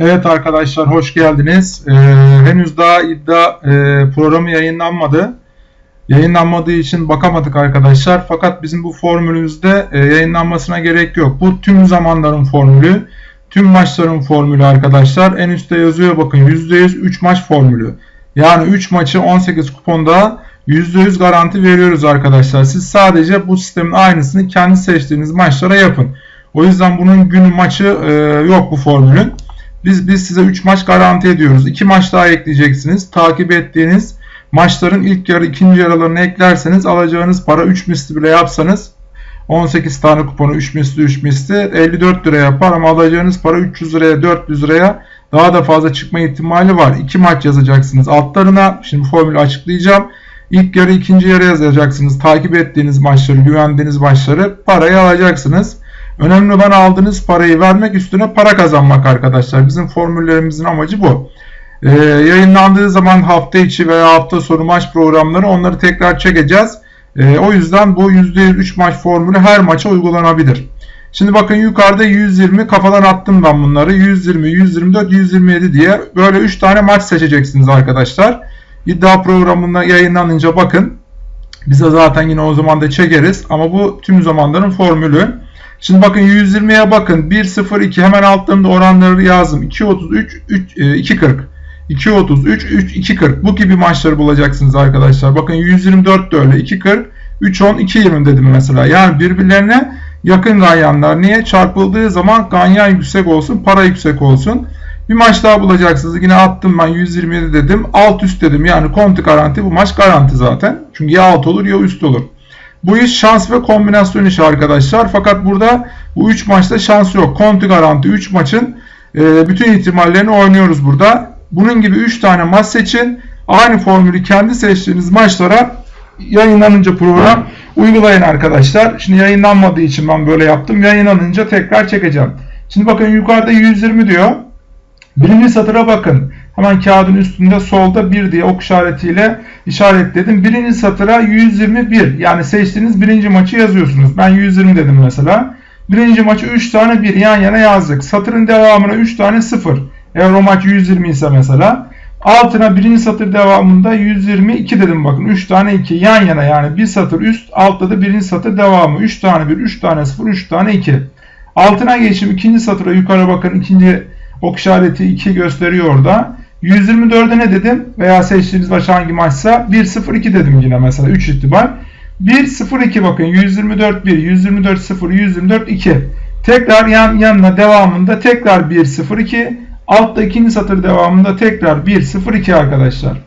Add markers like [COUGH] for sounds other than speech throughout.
Evet arkadaşlar hoş geldiniz. Ee, henüz daha iddia e, programı yayınlanmadı. Yayınlanmadığı için bakamadık arkadaşlar. Fakat bizim bu formülümüzde e, yayınlanmasına gerek yok. Bu tüm zamanların formülü, tüm maçların formülü arkadaşlar. En üstte yazıyor bakın %100 3 maç formülü. Yani 3 maçı 18 kuponda %100 garanti veriyoruz arkadaşlar. Siz sadece bu sistemin aynısını kendi seçtiğiniz maçlara yapın. O yüzden bunun günü maçı e, yok bu formülün. Biz biz size 3 maç garanti ediyoruz. 2 maç daha ekleyeceksiniz. Takip ettiğiniz maçların ilk yarı ikinci yarılarını eklerseniz alacağınız para 3 misli bile yapsanız 18 tane kuponu 3 misli 3 misli 54 lira yapar ama alacağınız para 300 liraya 400 liraya daha da fazla çıkma ihtimali var. 2 maç yazacaksınız altlarına. Şimdi formülü açıklayacağım. İlk yarı ikinci yarı yazacaksınız. Takip ettiğiniz maçları, güvendiğiniz maçları parayı alacaksınız. Önemli olan aldığınız parayı vermek üstüne para kazanmak arkadaşlar. Bizim formüllerimizin amacı bu. Ee, yayınlandığı zaman hafta içi veya hafta sonu maç programları onları tekrar çekeceğiz. Ee, o yüzden bu %3 maç formülü her maça uygulanabilir. Şimdi bakın yukarıda 120 kafadan attım ben bunları. 120, 124, 127 diye böyle 3 tane maç seçeceksiniz arkadaşlar. İddia programında yayınlanınca bakın. Bize zaten yine o zaman da çekeriz. Ama bu tüm zamanların formülü. Şimdi bakın 120'ye bakın. 1.02 hemen altlarında oranları yazdım. 2.33, 2.40. 2.33, 3, 2.40. Bu gibi maçları bulacaksınız arkadaşlar. Bakın 124 de öyle. 2.40, 3.10, 2.20 dedim mesela. Yani birbirlerine yakın ganyanlar. Niye? Çarpıldığı zaman ganyan yüksek olsun, para yüksek olsun. Bir maç daha bulacaksınız. Yine attım ben 127 dedim. Alt üst dedim. Yani konti garanti. Bu maç garanti zaten. Çünkü ya alt olur ya üst olur. Bu iş şans ve kombinasyon işi arkadaşlar. Fakat burada bu 3 maçta şans yok. Konti garanti 3 maçın e, bütün ihtimallerini oynuyoruz burada. Bunun gibi 3 tane maç seçin. Aynı formülü kendi seçtiğiniz maçlara yayınlanınca program uygulayın arkadaşlar. Şimdi yayınlanmadığı için ben böyle yaptım. Yayınlanınca tekrar çekeceğim. Şimdi bakın yukarıda 120 diyor. Birinci satıra bakın. Hemen kağıdın üstünde solda 1 diye ok işaretiyle işaretledim. Birinci satıra 121 yani seçtiğiniz birinci maçı yazıyorsunuz. Ben 120 dedim mesela. Birinci maçı 3 tane 1 yan yana yazdık. Satırın devamına 3 tane 0. Eğer o maç 120 ise mesela. Altına birinci satır devamında 122 dedim bakın. 3 tane 2 yan yana yani bir satır üst altta da birinci satır devamı. 3 tane 1, 3 tane 0, 3 tane 2. Altına geçim ikinci satıra yukarı bakın. ikinci ok işareti 2 gösteriyor orada. 124'e ne dedim? Veya seçtiğiniz maç hangi maçsa 1-0-2 dedim yine mesela 3 ihtimal. 1-0-2 bakın 124 1, 124 0, 124 2. Tekrar yan yanına devamında tekrar 1-0-2. Altta ikinci satır devamında tekrar 1-0-2 arkadaşlar.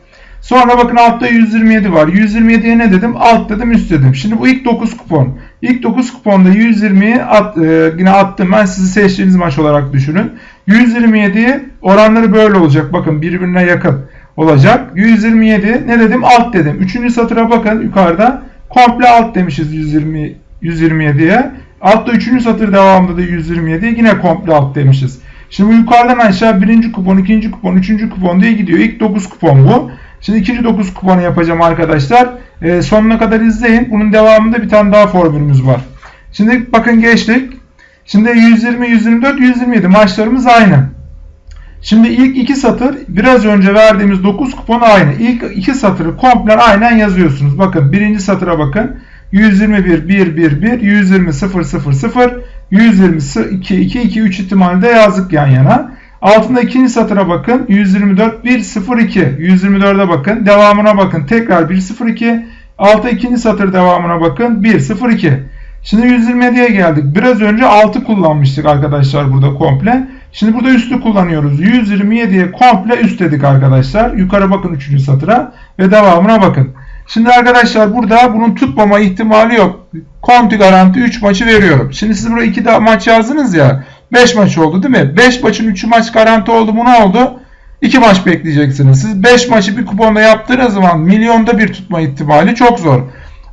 Sonra bakın altta 127 var. 127'ye ne dedim? Alt dedim üst dedim. Şimdi bu ilk 9 kupon. İlk 9 kuponda 120'yi at, e, yine attım ben sizi seçtiğiniz maç olarak düşünün. 127 oranları böyle olacak. Bakın birbirine yakın olacak. 127 ne dedim? Alt dedim. Üçüncü satıra bakın yukarıda. Komple alt demişiz 120 127'ye. Altta üçüncü satır devamında da 127 yine komple alt demişiz. Şimdi bu yukarıdan aşağı birinci kupon, ikinci kupon, üçüncü kupon diye gidiyor. İlk 9 kupon bu. Şimdi ikinci 9 kuponu yapacağım arkadaşlar. Ee, sonuna kadar izleyin. Bunun devamında bir tane daha formülümüz var. Şimdi bakın geçtik. Şimdi 120, 124, 127 maçlarımız aynı. Şimdi ilk iki satır biraz önce verdiğimiz 9 kupon aynı. İlk iki satırı komple aynen yazıyorsunuz. Bakın birinci satıra bakın. 121 1 1 1 120 0 0 0 120 2 2 2 3 ihtimalde yazdık yan yana. Altında ikinci satıra bakın. 124 1 0 2 124'e bakın. Devamına bakın. Tekrar 1 0 2 Altta ikinci satır devamına bakın. 1 0 2 Şimdi 127'ye geldik. Biraz önce 6 kullanmıştık arkadaşlar burada komple. Şimdi burada üstü kullanıyoruz. 127'ye komple üst dedik arkadaşlar. Yukarı bakın 3. satıra ve devamına bakın. Şimdi arkadaşlar burada bunun tutmama ihtimali yok. Konti garanti 3 maçı veriyorum. Şimdi siz buraya 2 maç yazdınız ya. 5 maç oldu değil mi? 5 maçın 3'ü maç garanti oldu. Bu ne oldu? 2 maç bekleyeceksiniz. Siz 5 maçı bir kuponda yaptığınız zaman milyonda bir tutma ihtimali çok zor.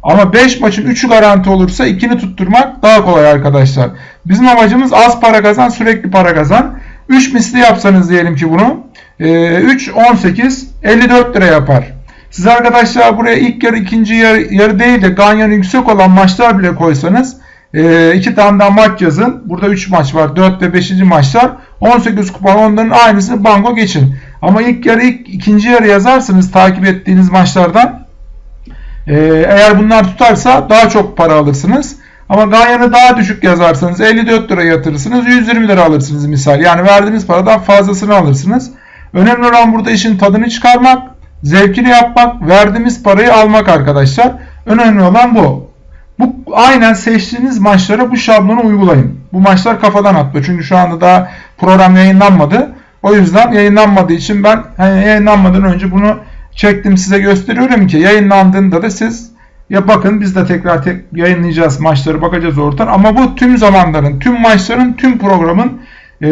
Ama 5 maçın 3'ü garanti olursa 2'ni tutturmak daha kolay arkadaşlar. Bizim amacımız az para kazan, sürekli para kazan. 3 misli yapsanız diyelim ki bunu. 3, 18, 54 lira yapar. Siz arkadaşlar buraya ilk yarı, ikinci yarı, yarı değil de ganyanı yüksek olan maçlar bile koysanız e, iki tane daha maç yazın. Burada 3 maç var. 4 ve 5. maçlar. 18 kupa onların aynısını banko geçin. Ama ilk yarı ikinci yarı yazarsınız takip ettiğiniz maçlardan. E, eğer bunlar tutarsa daha çok para alırsınız. Ama Ganyan'ı daha düşük yazarsanız 54 lira yatırırsınız 120 lira alırsınız misal. Yani verdiğiniz paradan fazlasını alırsınız. Önemli olan burada işin tadını çıkarmak, zevkini yapmak, verdiğimiz parayı almak arkadaşlar. Önemli olan bu. Bu aynen seçtiğiniz maçlara bu şablonu uygulayın. Bu maçlar kafadan atma. Çünkü şu anda daha program yayınlanmadı. O yüzden yayınlanmadığı için ben hani yayınlanmadan önce bunu çektim size gösteriyorum ki yayınlandığında da siz ya bakın biz de tekrar tek yayınlayacağız maçları bakacağız oradan ama bu tüm zamanların, tüm maçların, tüm programın e,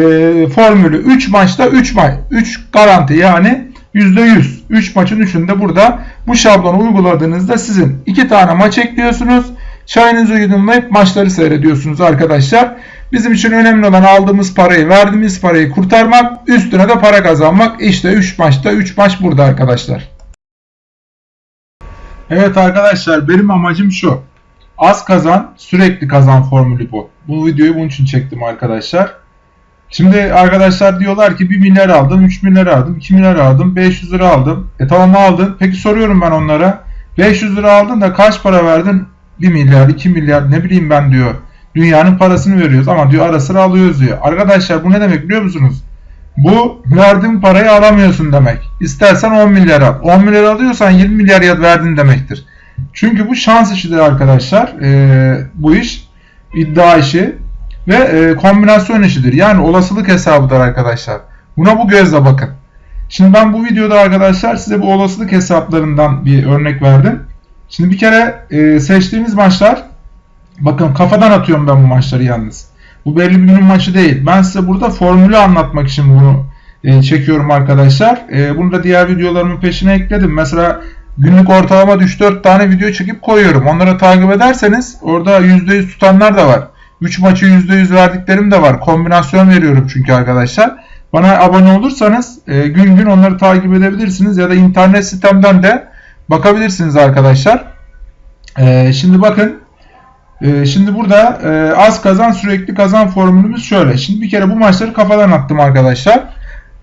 formülü 3 maçta 3 maç 3 garanti yani %100 3 maçın 3'ünde burada bu şablonu uyguladığınızda sizin 2 tane maç ekliyorsunuz. Çayınızı yudumlayıp maçları seyrediyorsunuz arkadaşlar. Bizim için önemli olan aldığımız parayı, verdiğimiz parayı kurtarmak, üstüne de para kazanmak. İşte 3 maçta 3 maç burada arkadaşlar. Evet arkadaşlar benim amacım şu. Az kazan, sürekli kazan formülü bu. Bu videoyu bunun için çektim arkadaşlar. Şimdi arkadaşlar diyorlar ki 1 milyar aldım, 3 milyar aldım, 2 milyar aldım, 500 lira aldım. E tamam aldın. Peki soruyorum ben onlara. 500 lira aldın da kaç para verdin? 1 milyar, 2 milyar ne bileyim ben diyor. Dünyanın parasını veriyoruz ama diyor ara sıra alıyoruz diyor. Arkadaşlar bu ne demek biliyor musunuz? Bu verdiğin parayı alamıyorsun demek. İstersen 10 milyar al. 10 milyar alıyorsan 20 milyar ya verdin demektir. Çünkü bu şans işidir arkadaşlar. Ee, bu iş iddia işi ve e, kombinasyon işidir. Yani olasılık hesabıdır arkadaşlar. Buna bu gözle bakın. Şimdi ben bu videoda arkadaşlar size bu olasılık hesaplarından bir örnek verdim. Şimdi bir kere e, seçtiğiniz maçlar bakın kafadan atıyorum ben bu maçları yalnız. Bu belli bir günün maçı değil. Ben size burada formülü anlatmak için bunu e, çekiyorum arkadaşlar. E, bunu da diğer videolarımın peşine ekledim. Mesela günlük ortalama 3-4 tane video çekip koyuyorum. Onları takip ederseniz orada %100 tutanlar da var. 3 maçı %100 verdiklerim de var. Kombinasyon veriyorum çünkü arkadaşlar. Bana abone olursanız e, gün gün onları takip edebilirsiniz ya da internet sitemden de bakabilirsiniz arkadaşlar. E, şimdi bakın e, şimdi burada e, az kazan sürekli kazan formülümüz şöyle. Şimdi bir kere bu maçları kafadan attım arkadaşlar.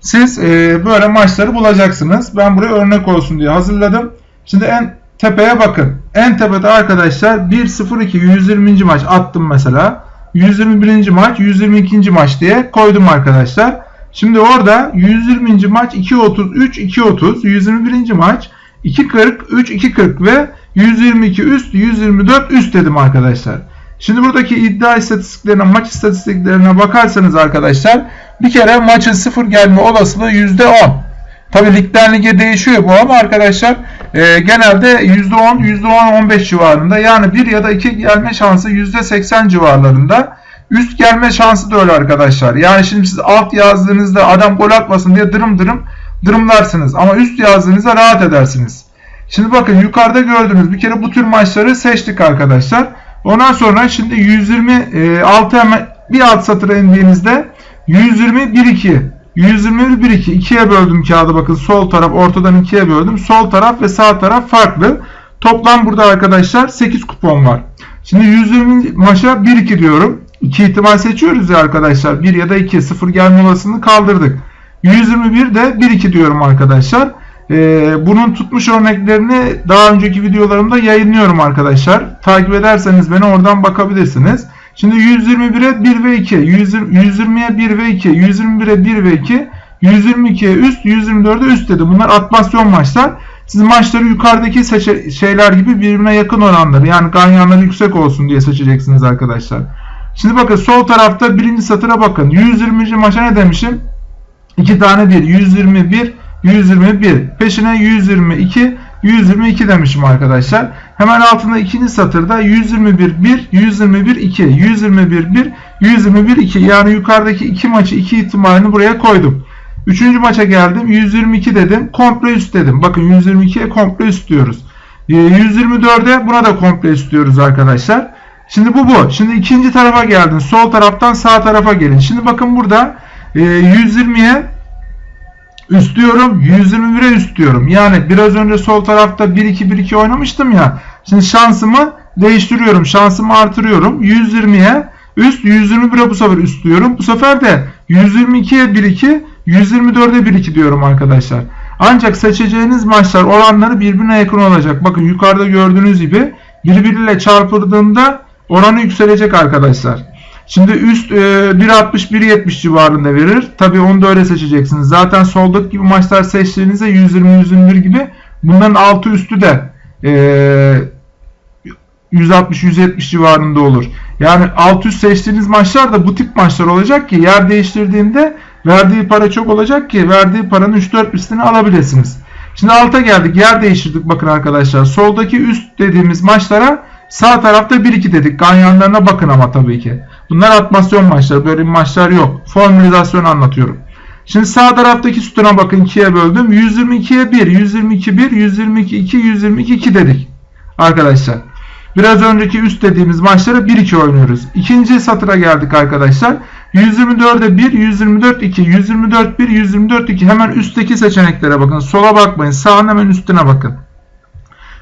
Siz e, böyle maçları bulacaksınız. Ben buraya örnek olsun diye hazırladım. Şimdi en tepeye bakın. En tepede arkadaşlar 1-0-2 120. maç attım mesela. 121. maç 122. maç diye koydum arkadaşlar. Şimdi orada 120. maç 2.33 2.30 121. maç 2.40 3 2.40 ve 122 üst 124 üst dedim arkadaşlar. Şimdi buradaki iddia istatistiklerine maç istatistiklerine bakarsanız arkadaşlar bir kere maçın sıfır gelme olasılığı %10. Tabi ligden lige değişiyor bu ama arkadaşlar e, genelde %10, %10-15 civarında yani 1 ya da 2 gelme şansı %80 civarlarında. Üst gelme şansı da öyle arkadaşlar. Yani şimdi siz alt yazdığınızda adam gol atmasın diye dırım dırım dırımlarsınız. Ama üst yazdığınızda rahat edersiniz. Şimdi bakın yukarıda gördüğünüz bir kere bu tür maçları seçtik arkadaşlar. Ondan sonra şimdi 126 hemen bir alt satıra indiğinizde 120 1 2 121 1 2 ikiye böldüm kağıdı bakın sol taraf ortadan ikiye böldüm. Sol taraf ve sağ taraf farklı. Toplam burada arkadaşlar 8 kupon var. Şimdi 120 maça 1 2 diyorum. 2 ihtimal seçiyoruz ya arkadaşlar. 1 ya da 2 0 gelme olasılığını kaldırdık. 121 de 1 2 diyorum arkadaşlar. Ee, bunun tutmuş örneklerini daha önceki videolarımda yayınlıyorum arkadaşlar. Takip ederseniz beni oradan bakabilirsiniz. Şimdi 121'e 1 ve 2, 120'ye 1 ve 2, 121'e 1 ve 2, 122'ye üst, 124'e üst dedi. Bunlar atmasyon maçlar. Siz maçları yukarıdaki şeyler gibi birbirine yakın olanları yani ganyanları yüksek olsun diye seçeceksiniz arkadaşlar. Şimdi bakın sol tarafta birinci satıra bakın. 120. maça ne demişim? 2 tane 1. 121 121. Peşine 122, 122 demişim arkadaşlar. Hemen altında ikinci satırda 121 1, 121 2, 121 1, 121 2. Yani yukarıdaki iki maçı iki ihtimalini buraya koydum. Üçüncü maça geldim. 122 dedim. Komple üst dedim. Bakın 122'ye komple üst diyoruz. 124'e ee, buna da komple üst diyoruz arkadaşlar. Şimdi bu bu. Şimdi ikinci tarafa geldin. Sol taraftan sağ tarafa gelin. Şimdi bakın burada 120'ye Üst diyorum 121'e üst diyorum. Yani biraz önce sol tarafta 1-2-1-2 oynamıştım ya. Şimdi şansımı değiştiriyorum. Şansımı artırıyorum. 120'ye üst 121'e bu sefer üst diyorum. Bu sefer de 122'ye 1-2 124'e 1-2 diyorum arkadaşlar. Ancak seçeceğiniz maçlar oranları birbirine yakın olacak. Bakın yukarıda gördüğünüz gibi birbiriyle çarpıldığında oranı yükselecek arkadaşlar. Şimdi üst e, 1.60-1.70 civarında verir. Tabi onu da öyle seçeceksiniz. Zaten soldaki gibi maçlar seçtiğinizde 120-121 gibi bunların altı üstü de e, 160-170 civarında olur. Yani alt üst seçtiğiniz maçlar da bu tip maçlar olacak ki yer değiştirdiğinde verdiği para çok olacak ki verdiği paranın 3-4 üstünü alabilirsiniz. Şimdi alta geldik. Yer değiştirdik bakın arkadaşlar. Soldaki üst dediğimiz maçlara sağ tarafta 1-2 dedik. Ganyanlarına bakın ama tabii ki. Bunlar atmasyon maçları. Böyle maçlar yok. Formülizasyon anlatıyorum. Şimdi sağ taraftaki sütuna bakın 2'ye böldüm. 122'ye 1, 122 1, 122 2, 122 2 dedik. Arkadaşlar. Biraz önceki üst dediğimiz maçlara 1-2 oynuyoruz. İkinci satıra geldik arkadaşlar. 124'e 1, 124 2, 124 1, 124 2. Hemen üstteki seçeneklere bakın. Sola bakmayın. Sağın hemen üstüne bakın.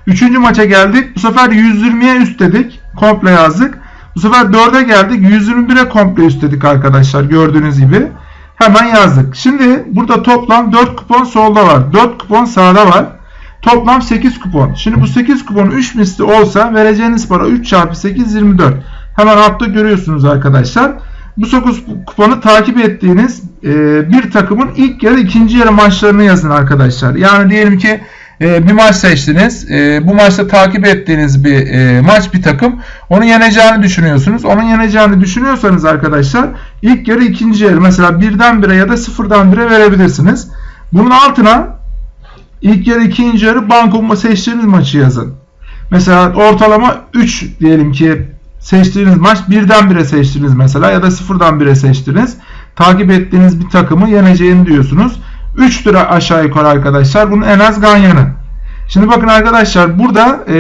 Üçüncü maça geldik. Bu sefer 120'ye üst dedik. Komple yazdık. Bu sefer 4'e geldik. 121'e komple üst dedik arkadaşlar. Gördüğünüz gibi. Hemen yazdık. Şimdi burada toplam 4 kupon solda var. 4 kupon sağda var. Toplam 8 kupon. Şimdi bu 8 kupon 3 misli olsa vereceğiniz para 3 çarpı 8 24. Hemen altta görüyorsunuz arkadaşlar. Bu 9 kuponu takip ettiğiniz e, bir takımın ilk yarı ikinci yarı maçlarını yazın arkadaşlar. Yani diyelim ki e, bir maç seçtiniz. E, bu maçta takip ettiğiniz bir e, maç bir takım. Onu yeneceğini düşünüyorsunuz. Onun yeneceğini düşünüyorsanız arkadaşlar ilk yarı ikinci yarı mesela birden bire ya da sıfırdan bire verebilirsiniz. Bunun altına ilk yarı ikinci yarı banko seçtiğiniz maçı yazın. Mesela ortalama 3 diyelim ki seçtiğiniz maç birden bire seçtiniz mesela ya da sıfırdan bire seçtiniz. Takip ettiğiniz bir takımı yeneceğini diyorsunuz. 3 lira aşağı yukarı arkadaşlar. Bunun en az ganyanı. Şimdi bakın arkadaşlar burada e,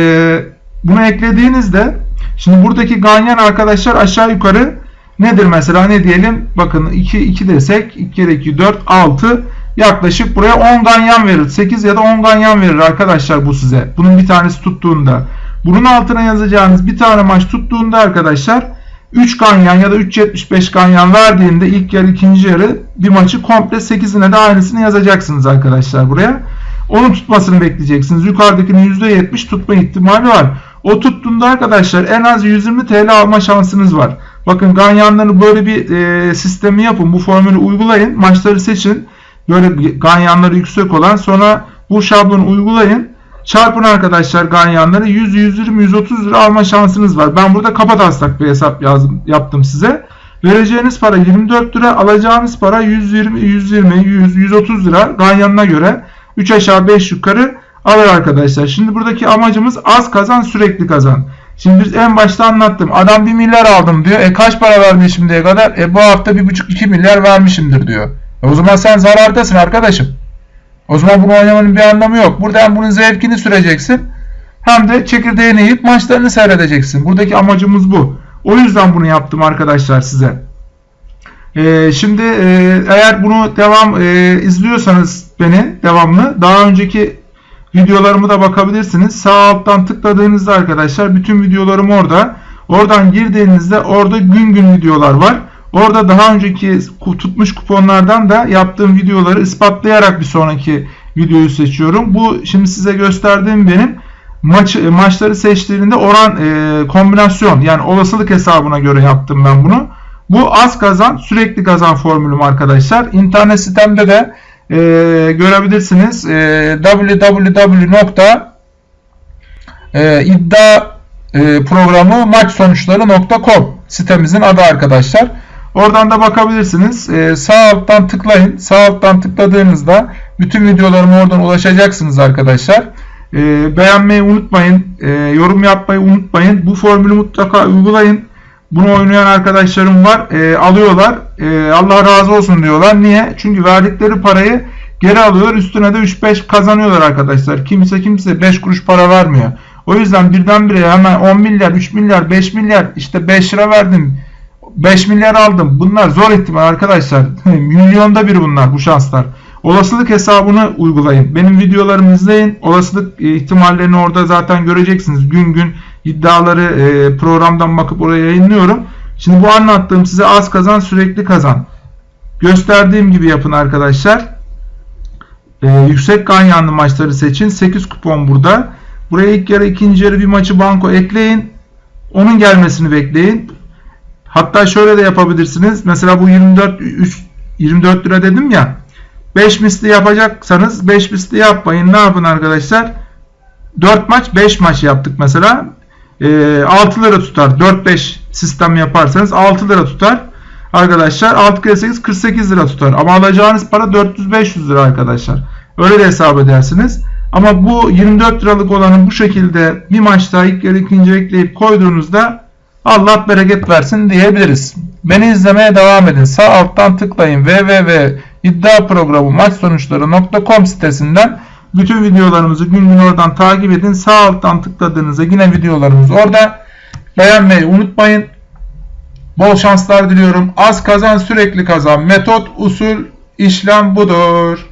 bunu eklediğinizde şimdi buradaki ganyan arkadaşlar aşağı yukarı nedir mesela ne diyelim bakın 2 2 desek 2 kere 2 4 6 yaklaşık buraya 10 ganyan verir. 8 ya da 10 ganyan verir arkadaşlar bu size. Bunun bir tanesi tuttuğunda. Bunun altına yazacağınız bir tane maç tuttuğunda arkadaşlar 3 ganyan ya da 3.75 ganyan verdiğinde ilk yarı ikinci yarı bir maçı komple 8'ine de aynısını yazacaksınız arkadaşlar buraya. Onun tutmasını bekleyeceksiniz. Yukarıdakinin %70 tutma ihtimali var. O tuttuğunda arkadaşlar en az 120 TL alma şansınız var. Bakın ganyanları böyle bir e, sistemi yapın. Bu formülü uygulayın. Maçları seçin. Böyle ganyanları yüksek olan sonra bu şablonu uygulayın. Çarpın arkadaşlar ganyanları 100, 120, 130 lira alma şansınız var. Ben burada kapat taslak bir hesap yazdım, yaptım size. Vereceğiniz para 24 lira, alacağınız para 120, 120, 100, 130 lira ganyanına göre 3 aşağı 5 yukarı alır arkadaşlar. Şimdi buradaki amacımız az kazan sürekli kazan. Şimdi biz en başta anlattım. Adam 1 milyar aldım diyor. E kaç para verdi şimdiye kadar? E bu hafta 1,5-2 milyar vermişimdir diyor. E o zaman sen zarardasın arkadaşım. O zaman bunu oynamanın bir anlamı yok. Burada hem bunun zevkini süreceksin hem de çekirdeğini yiyip maçlarını seyredeceksin. Buradaki amacımız bu. O yüzden bunu yaptım arkadaşlar size. Ee, şimdi e, eğer bunu devam e, izliyorsanız beni devamlı daha önceki videolarımı da bakabilirsiniz. Sağ alttan tıkladığınızda arkadaşlar bütün videolarım orada. Oradan girdiğinizde orada gün gün videolar var. Orada daha önceki tutmuş kuponlardan da yaptığım videoları ispatlayarak bir sonraki videoyu seçiyorum. Bu şimdi size gösterdiğim benim maç maçları seçtiğinde oran e, kombinasyon yani olasılık hesabına göre yaptım ben bunu. Bu az kazan sürekli kazan formülüm arkadaşlar. İnternet sitemde de e, görebilirsiniz. E, www.iddia e, programı maç sonuçları.com sitemizin adı arkadaşlar. Oradan da bakabilirsiniz. Ee, sağ alttan tıklayın. Sağ alttan tıkladığınızda bütün videolarıma oradan ulaşacaksınız arkadaşlar. Ee, beğenmeyi unutmayın. Ee, yorum yapmayı unutmayın. Bu formülü mutlaka uygulayın. Bunu oynayan arkadaşlarım var. Ee, alıyorlar. Ee, Allah razı olsun diyorlar. Niye? Çünkü verdikleri parayı geri alıyorlar. Üstüne de 3-5 kazanıyorlar arkadaşlar. Kimse kimse 5 kuruş para vermiyor. O yüzden birdenbire hemen 10 milyar, 3 milyar, 5 milyar işte 5 lira verdim 5 milyar aldım. Bunlar zor ihtimal arkadaşlar. [LAUGHS] Milyonda bir bunlar bu şanslar. Olasılık hesabını uygulayın. Benim videolarımı izleyin. Olasılık ihtimallerini orada zaten göreceksiniz. Gün gün iddiaları e, programdan bakıp oraya yayınlıyorum. Şimdi bu anlattığım size az kazan sürekli kazan. Gösterdiğim gibi yapın arkadaşlar. E, yüksek ganyanlı maçları seçin. 8 kupon burada. Buraya ilk yarı ikinci yarı bir maçı banko ekleyin. Onun gelmesini bekleyin. Hatta şöyle de yapabilirsiniz. Mesela bu 24 3, 24 lira dedim ya. 5 misli yapacaksanız 5 misli yapmayın. Ne yapın arkadaşlar? 4 maç 5 maç yaptık mesela. E, 6 lira tutar. 4-5 sistem yaparsanız 6 lira tutar. Arkadaşlar 6 kere 8 48 lira tutar. Ama alacağınız para 400-500 lira arkadaşlar. Öyle de hesap edersiniz. Ama bu 24 liralık olanı bu şekilde bir maçta ilk yarı ikinci ekleyip koyduğunuzda Allah bereket versin diyebiliriz. Beni izlemeye devam edin. Sağ alttan tıklayın www.iddiaprogramu sitesinden bütün videolarımızı gün gün oradan takip edin. Sağ alttan tıkladığınızda yine videolarımız orada. Beğenmeyi unutmayın. Bol şanslar diliyorum. Az kazan sürekli kazan. Metot, usul, işlem budur.